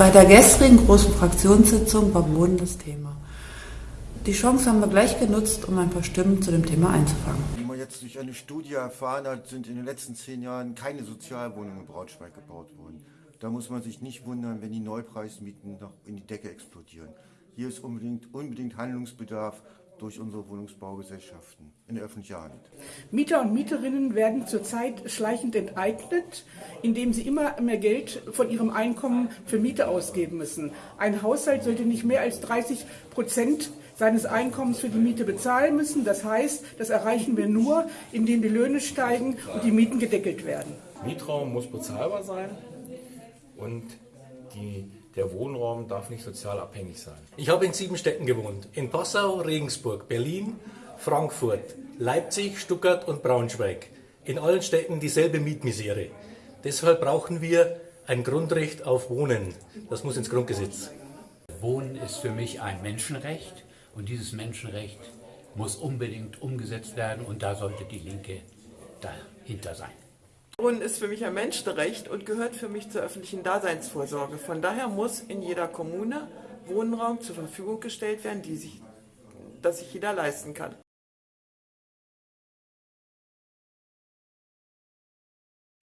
Bei der gestrigen großen Fraktionssitzung war Wohnen das Thema. Die Chance haben wir gleich genutzt, um ein paar Stimmen zu dem Thema einzufangen. Wie man jetzt durch eine Studie erfahren hat, sind in den letzten zehn Jahren keine Sozialwohnungen in Braunschweig gebaut worden. Da muss man sich nicht wundern, wenn die Neupreismieten noch in die Decke explodieren. Hier ist unbedingt, unbedingt Handlungsbedarf durch unsere Wohnungsbaugesellschaften in der öffentlichen Hand. Mieter und Mieterinnen werden zurzeit schleichend enteignet, indem sie immer mehr Geld von ihrem Einkommen für Miete ausgeben müssen. Ein Haushalt sollte nicht mehr als 30 Prozent seines Einkommens für die Miete bezahlen müssen. Das heißt, das erreichen wir nur, indem die Löhne steigen und die Mieten gedeckelt werden. Mietraum muss bezahlbar sein und die der Wohnraum darf nicht sozial abhängig sein. Ich habe in sieben Städten gewohnt. In Passau, Regensburg, Berlin, Frankfurt, Leipzig, Stuttgart und Braunschweig. In allen Städten dieselbe Mietmisere. Deshalb brauchen wir ein Grundrecht auf Wohnen. Das muss ins Grundgesetz. Wohnen ist für mich ein Menschenrecht und dieses Menschenrecht muss unbedingt umgesetzt werden und da sollte die Linke dahinter sein. Wohnen ist für mich ein Menschenrecht und gehört für mich zur öffentlichen Daseinsvorsorge. Von daher muss in jeder Kommune Wohnraum zur Verfügung gestellt werden, die sich, dass sich jeder leisten kann.